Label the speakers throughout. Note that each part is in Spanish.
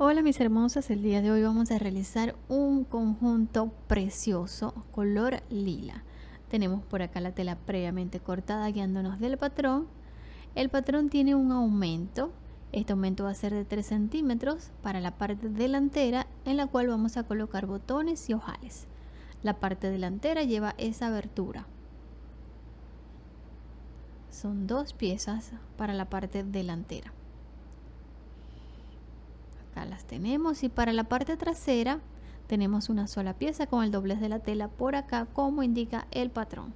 Speaker 1: Hola mis hermosas, el día de hoy vamos a realizar un conjunto precioso color lila. Tenemos por acá la tela previamente cortada guiándonos del patrón. El patrón tiene un aumento, este aumento va a ser de 3 centímetros para la parte delantera en la cual vamos a colocar botones y ojales. La parte delantera lleva esa abertura. Son dos piezas para la parte delantera las tenemos y para la parte trasera tenemos una sola pieza con el doblez de la tela por acá como indica el patrón.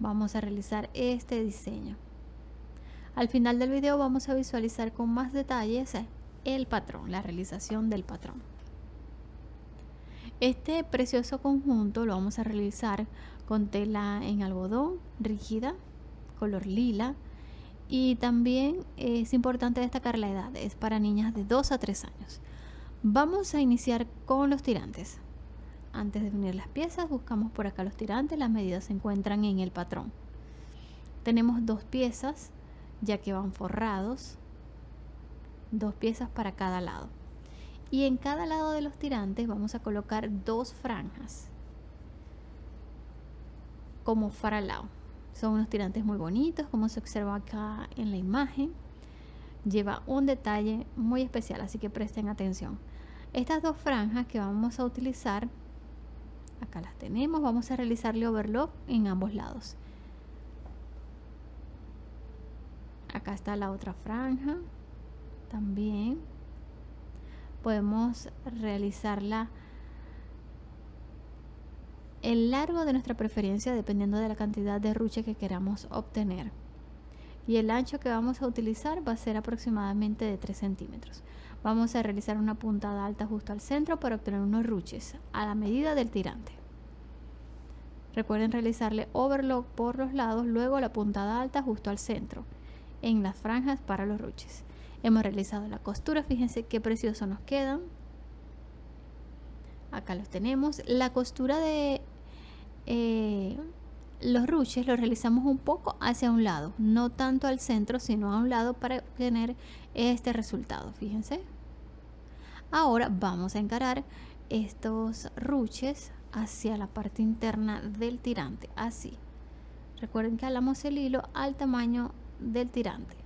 Speaker 1: Vamos a realizar este diseño. Al final del video vamos a visualizar con más detalles el patrón la realización del patrón. Este precioso conjunto lo vamos a realizar con tela en algodón rígida color lila y también es importante destacar la edad, es para niñas de 2 a 3 años. Vamos a iniciar con los tirantes. Antes de unir las piezas buscamos por acá los tirantes, las medidas se encuentran en el patrón. Tenemos dos piezas ya que van forrados, dos piezas para cada lado. Y en cada lado de los tirantes vamos a colocar dos franjas como faralao. Son unos tirantes muy bonitos, como se observa acá en la imagen. Lleva un detalle muy especial, así que presten atención. Estas dos franjas que vamos a utilizar, acá las tenemos, vamos a realizarle overlock en ambos lados. Acá está la otra franja, también. Podemos realizarla el largo de nuestra preferencia dependiendo de la cantidad de ruche que queramos obtener. Y el ancho que vamos a utilizar va a ser aproximadamente de 3 centímetros. Vamos a realizar una puntada alta justo al centro para obtener unos ruches a la medida del tirante. Recuerden realizarle overlock por los lados luego la puntada alta justo al centro en las franjas para los ruches. Hemos realizado la costura fíjense qué precioso nos quedan. Acá los tenemos. La costura de eh, los ruches los realizamos un poco hacia un lado, no tanto al centro, sino a un lado para obtener este resultado. Fíjense. Ahora vamos a encarar estos ruches hacia la parte interna del tirante, así. Recuerden que alamos el hilo al tamaño del tirante.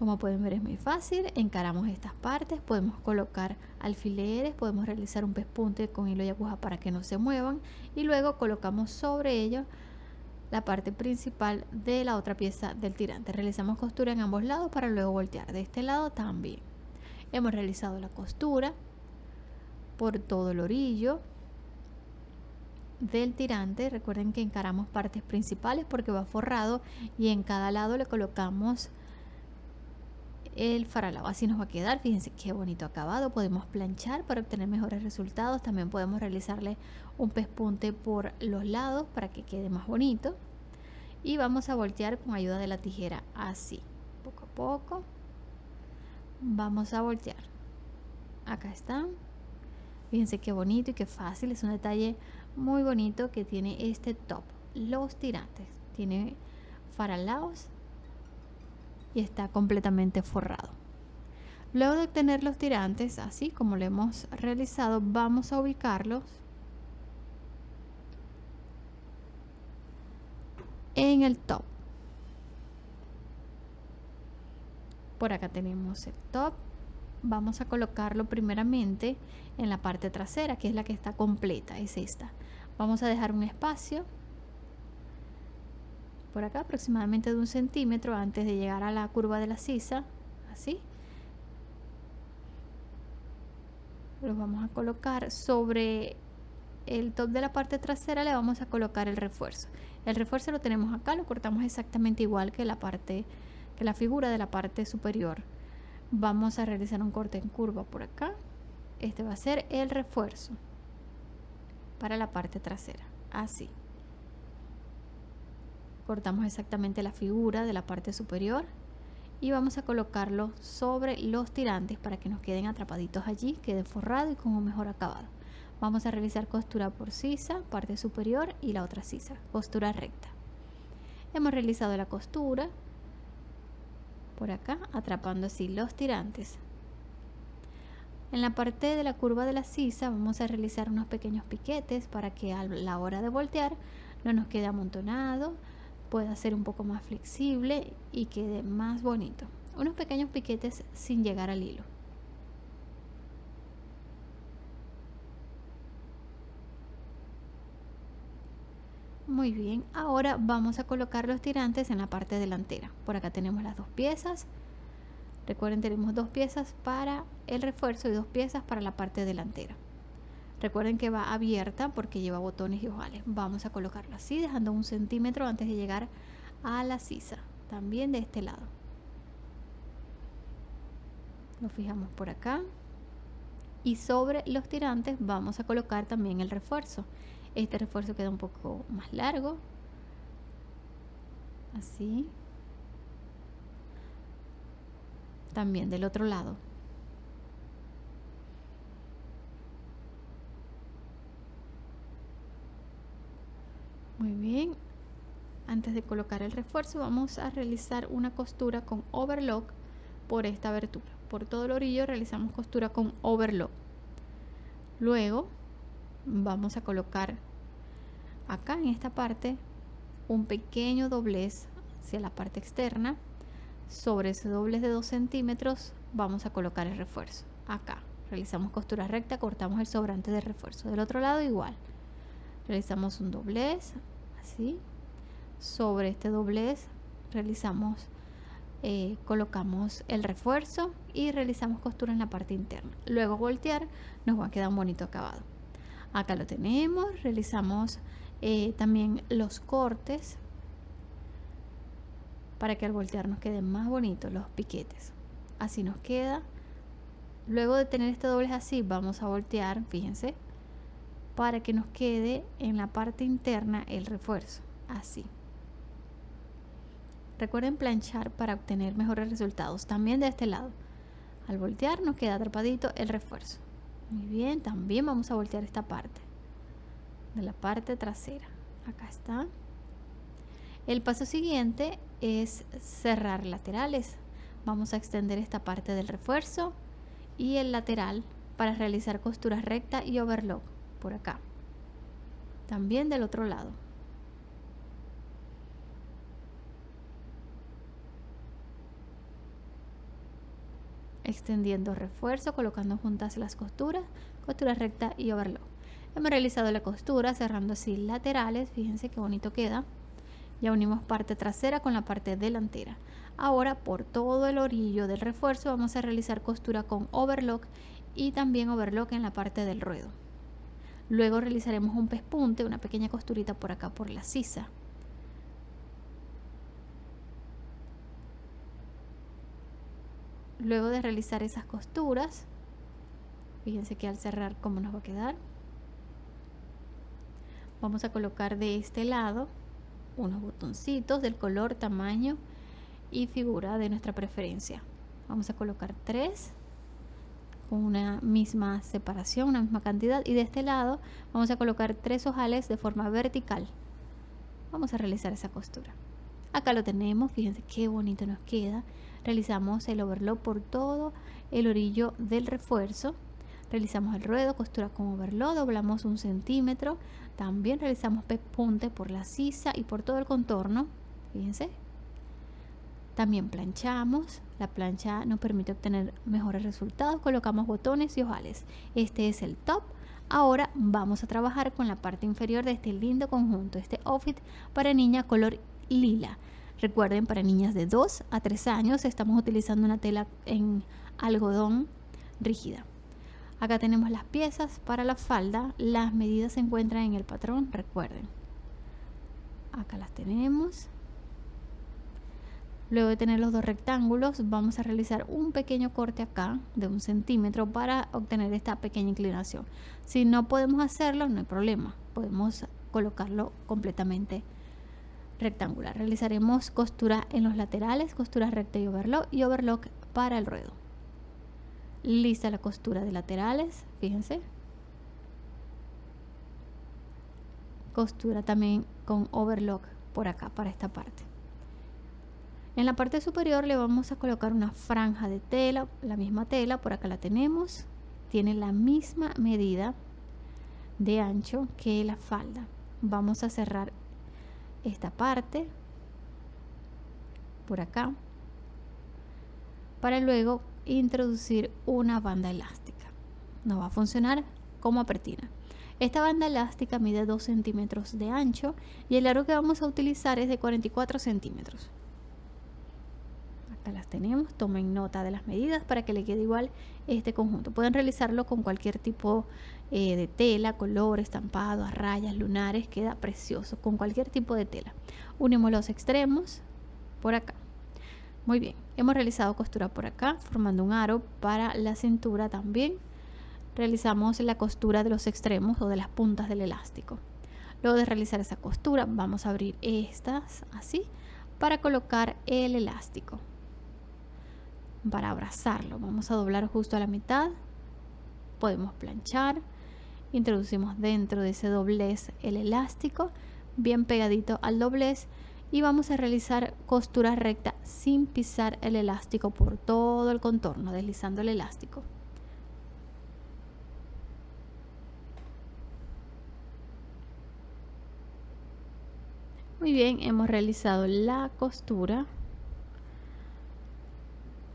Speaker 1: Como pueden ver es muy fácil, encaramos estas partes, podemos colocar alfileres, podemos realizar un pespunte con hilo y aguja para que no se muevan y luego colocamos sobre ello la parte principal de la otra pieza del tirante. Realizamos costura en ambos lados para luego voltear. De este lado también. Hemos realizado la costura por todo el orillo del tirante. Recuerden que encaramos partes principales porque va forrado y en cada lado le colocamos el faralao. Así nos va a quedar. Fíjense qué bonito acabado. Podemos planchar para obtener mejores resultados. También podemos realizarle un pespunte por los lados para que quede más bonito. Y vamos a voltear con ayuda de la tijera. Así poco a poco. Vamos a voltear. Acá están fíjense qué bonito y qué fácil. Es un detalle muy bonito que tiene este top. Los tirantes. Tiene faralaos y está completamente forrado. Luego de obtener los tirantes, así como lo hemos realizado, vamos a ubicarlos en el top. Por acá tenemos el top. Vamos a colocarlo primeramente en la parte trasera, que es la que está completa, es esta. Vamos a dejar un espacio por acá aproximadamente de un centímetro antes de llegar a la curva de la sisa así. Los vamos a colocar sobre el top de la parte trasera le vamos a colocar el refuerzo. El refuerzo lo tenemos acá lo cortamos exactamente igual que la parte que la figura de la parte superior. Vamos a realizar un corte en curva por acá. Este va a ser el refuerzo para la parte trasera así cortamos exactamente la figura de la parte superior y vamos a colocarlo sobre los tirantes para que nos queden atrapaditos allí, quede forrado y con un mejor acabado. Vamos a realizar costura por sisa, parte superior y la otra sisa, costura recta. Hemos realizado la costura, por acá atrapando así los tirantes en la parte de la curva de la sisa vamos a realizar unos pequeños piquetes para que a la hora de voltear no nos quede amontonado, pueda ser un poco más flexible y quede más bonito. Unos pequeños piquetes sin llegar al hilo. Muy bien, ahora vamos a colocar los tirantes en la parte delantera. Por acá tenemos las dos piezas Recuerden, tenemos dos piezas para el refuerzo y dos piezas para la parte delantera. Recuerden que va abierta porque lleva botones y ojales. Vamos a colocarlo así, dejando un centímetro antes de llegar a la sisa. También de este lado. Lo fijamos por acá. Y sobre los tirantes vamos a colocar también el refuerzo. Este refuerzo queda un poco más largo. Así. también del otro lado. Muy bien. Antes de colocar el refuerzo vamos a realizar una costura con overlock por esta abertura. Por todo el orillo realizamos costura con overlock. Luego vamos a colocar acá en esta parte un pequeño doblez hacia la parte externa sobre ese doblez de 2 centímetros vamos a colocar el refuerzo acá realizamos costura recta cortamos el sobrante de refuerzo del otro lado igual realizamos un doblez así. Sobre este doblez realizamos eh, colocamos el refuerzo y realizamos costura en la parte interna. Luego voltear nos va a quedar un bonito acabado. Acá lo tenemos realizamos eh, también los cortes para que al voltear nos queden más bonitos los piquetes. Así nos queda. Luego de tener este doblez así vamos a voltear fíjense para que nos quede en la parte interna el refuerzo así. Recuerden planchar para obtener mejores resultados también de este lado. Al voltear nos queda atrapadito el refuerzo. Muy bien también vamos a voltear esta parte de la parte trasera. Acá está. El paso siguiente es cerrar laterales. Vamos a extender esta parte del refuerzo y el lateral para realizar costuras recta y overlock por acá. También del otro lado. Extendiendo refuerzo, colocando juntas las costuras, costura recta y overlock. Hemos realizado la costura cerrando así laterales, fíjense qué bonito queda. Ya unimos parte trasera con la parte delantera. Ahora por todo el orillo del refuerzo vamos a realizar costura con overlock y también overlock en la parte del ruedo. Luego realizaremos un pespunte, una pequeña costurita por acá por la sisa. Luego de realizar esas costuras, fíjense que al cerrar cómo nos va a quedar. Vamos a colocar de este lado unos botoncitos del color, tamaño y figura de nuestra preferencia. Vamos a colocar tres con una misma separación, una misma cantidad y de este lado vamos a colocar tres ojales de forma vertical. Vamos a realizar esa costura. Acá lo tenemos, fíjense qué bonito nos queda. Realizamos el overlock por todo el orillo del refuerzo realizamos el ruedo, costura con overlock, doblamos un centímetro, también realizamos pespunte por la sisa y por todo el contorno, fíjense. También planchamos, la plancha nos permite obtener mejores resultados, colocamos botones y ojales. Este es el top. Ahora vamos a trabajar con la parte inferior de este lindo conjunto, este outfit para niña color lila. Recuerden, para niñas de 2 a 3 años estamos utilizando una tela en algodón rígida. Acá tenemos las piezas para la falda. Las medidas se encuentran en el patrón, recuerden. Acá las tenemos. Luego de tener los dos rectángulos, vamos a realizar un pequeño corte acá de un centímetro para obtener esta pequeña inclinación. Si no podemos hacerlo, no hay problema. Podemos colocarlo completamente rectangular. Realizaremos costura en los laterales, costura recta y overlock y overlock para el ruedo lista la costura de laterales fíjense costura también con overlock por acá para esta parte En la parte superior le vamos a colocar una franja de tela, la misma tela, por acá la tenemos. Tiene la misma medida de ancho que la falda. Vamos a cerrar esta parte por acá para luego introducir una banda elástica. Nos va a funcionar como apertina. Esta banda elástica mide 2 centímetros de ancho y el largo que vamos a utilizar es de 44 centímetros. Las tenemos, tomen nota de las medidas para que le quede igual este conjunto. Pueden realizarlo con cualquier tipo eh, de tela, color, estampado, rayas, lunares, queda precioso con cualquier tipo de tela. Unimos los extremos por acá. Muy bien, hemos realizado costura por acá formando un aro para la cintura también realizamos la costura de los extremos o de las puntas del elástico. Luego de realizar esa costura vamos a abrir estas así para colocar el elástico. Para abrazarlo vamos a doblar justo a la mitad. Podemos planchar. Introducimos dentro de ese doblez el elástico bien pegadito al doblez y vamos a realizar costura recta sin pisar el elástico por todo el contorno deslizando el elástico. Muy bien, hemos realizado la costura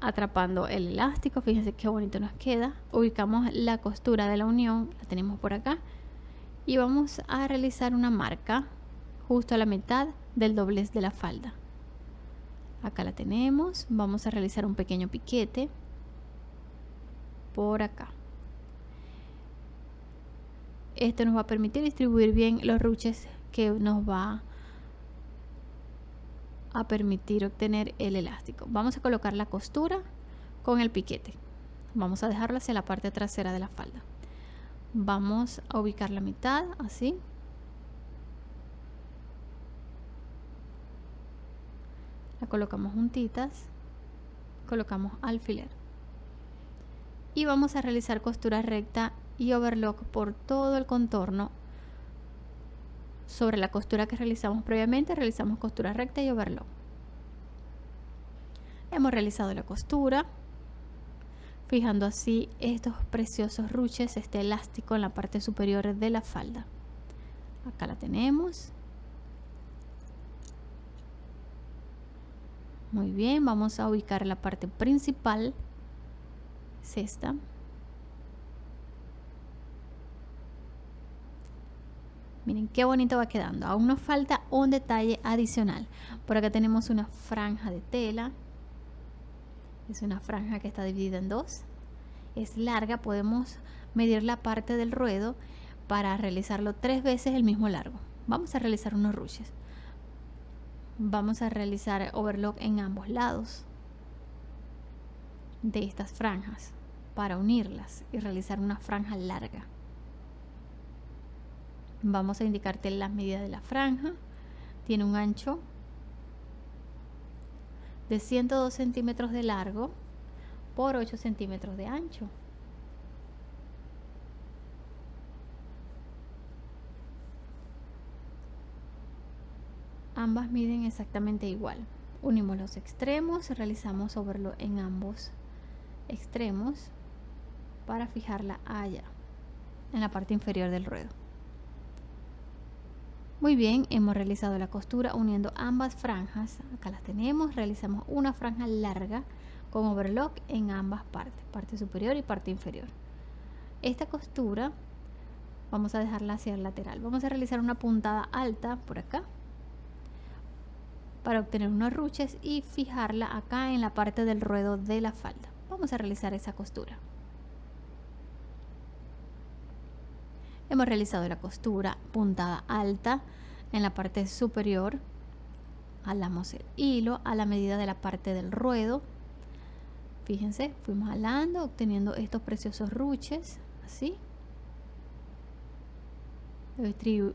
Speaker 1: atrapando el elástico. Fíjense qué bonito nos queda. Ubicamos la costura de la unión, la tenemos por acá. Y vamos a realizar una marca justo a la mitad del doblez de la falda. Acá la tenemos. Vamos a realizar un pequeño piquete por acá. Esto nos va a permitir distribuir bien los ruches que nos va a permitir obtener el elástico. Vamos a colocar la costura con el piquete. Vamos a dejarlo hacia la parte trasera de la falda. Vamos a ubicar la mitad así. La colocamos juntitas. Colocamos alfiler. Y vamos a realizar costura recta y overlock por todo el contorno sobre la costura que realizamos previamente realizamos costura recta y overlock. Hemos realizado la costura fijando así estos preciosos ruches este elástico en la parte superior de la falda. Acá la tenemos. Muy bien vamos a ubicar la parte principal. Es esta Miren qué bonito va quedando. Aún nos falta un detalle adicional. Por acá tenemos una franja de tela. Es una franja que está dividida en dos. Es larga, podemos medir la parte del ruedo para realizarlo tres veces el mismo largo. Vamos a realizar unos ruches. Vamos a realizar overlock en ambos lados de estas franjas para unirlas y realizar una franja larga vamos a indicarte las medidas de la franja. Tiene un ancho de 102 centímetros de largo por 8 centímetros de ancho. Ambas miden exactamente igual. Unimos los extremos realizamos overlo en ambos extremos para fijarla allá en la parte inferior del ruedo muy bien, hemos realizado la costura uniendo ambas franjas. Acá las tenemos. Realizamos una franja larga con overlock en ambas partes, parte superior y parte inferior. Esta costura vamos a dejarla hacia el lateral. Vamos a realizar una puntada alta por acá para obtener unos ruches y fijarla acá en la parte del ruedo de la falda. Vamos a realizar esa costura. Hemos realizado la costura puntada alta en la parte superior alamos el hilo a la medida de la parte del ruedo. Fíjense fuimos alando obteniendo estos preciosos ruches así.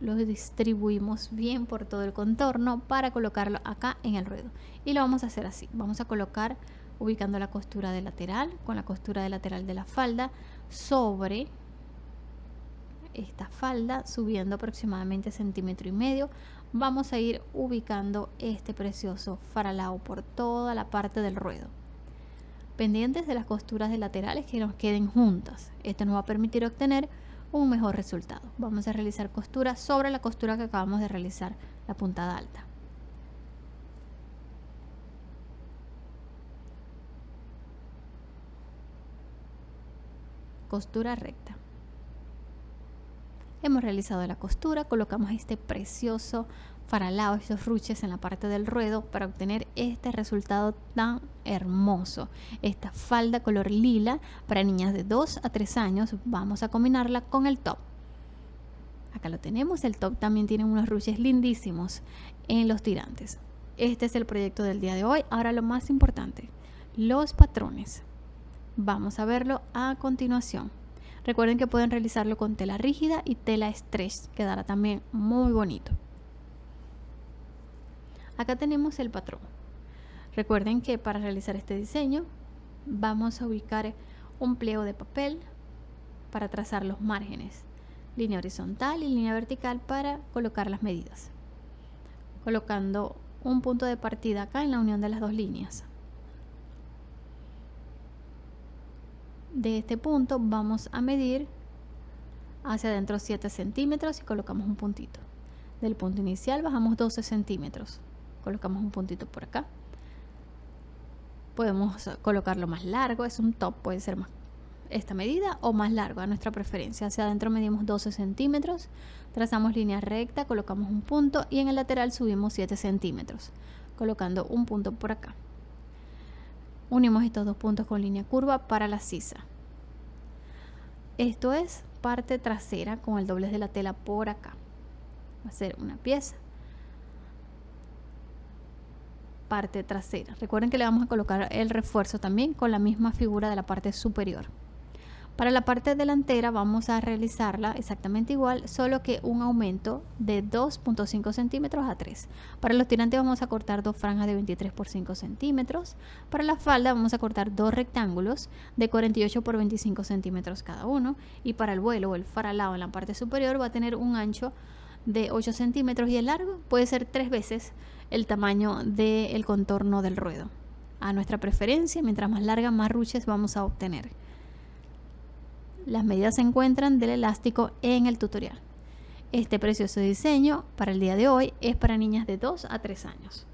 Speaker 1: Lo distribuimos bien por todo el contorno para colocarlo acá en el ruedo. Y lo vamos a hacer así. Vamos a colocar ubicando la costura de lateral con la costura de lateral de la falda sobre esta falda subiendo aproximadamente centímetro y medio. Vamos a ir ubicando este precioso faralao por toda la parte del ruedo. Pendientes de las costuras de laterales que nos queden juntas. Esto nos va a permitir obtener un mejor resultado. Vamos a realizar costura sobre la costura que acabamos de realizar la puntada alta. Costura recta hemos realizado la costura colocamos este precioso faralao estos ruches en la parte del ruedo para obtener este resultado tan hermoso. Esta falda color lila para niñas de 2 a 3 años vamos a combinarla con el top. Acá lo tenemos el top también tiene unos ruches lindísimos en los tirantes. Este es el proyecto del día de hoy. Ahora lo más importante los patrones. Vamos a verlo a continuación. Recuerden que pueden realizarlo con tela rígida y tela stretch, quedará también muy bonito. Acá tenemos el patrón. Recuerden que para realizar este diseño vamos a ubicar un pliego de papel para trazar los márgenes, línea horizontal y línea vertical para colocar las medidas, colocando un punto de partida acá en la unión de las dos líneas. De este punto vamos a medir hacia adentro 7 centímetros y colocamos un puntito. Del punto inicial bajamos 12 centímetros. Colocamos un puntito por acá. Podemos colocarlo más largo es un top puede ser más esta medida o más largo a nuestra preferencia. Hacia adentro medimos 12 centímetros trazamos línea recta colocamos un punto y en el lateral subimos 7 centímetros colocando un punto por acá Unimos estos dos puntos con línea curva para la sisa. Esto es parte trasera con el doblez de la tela por acá. Va a ser una pieza. Parte trasera. Recuerden que le vamos a colocar el refuerzo también con la misma figura de la parte superior. Para la parte delantera vamos a realizarla exactamente igual, solo que un aumento de 2.5 centímetros a 3. Para los tirantes vamos a cortar dos franjas de 23 por 5 centímetros. Para la falda vamos a cortar dos rectángulos de 48 por 25 centímetros cada uno. Y para el vuelo o el faralado en la parte superior va a tener un ancho de 8 centímetros y el largo puede ser tres veces el tamaño del contorno del ruedo. A nuestra preferencia, mientras más larga, más ruches vamos a obtener. Las medidas se encuentran del elástico en el tutorial. Este precioso diseño para el día de hoy es para niñas de 2 a 3 años.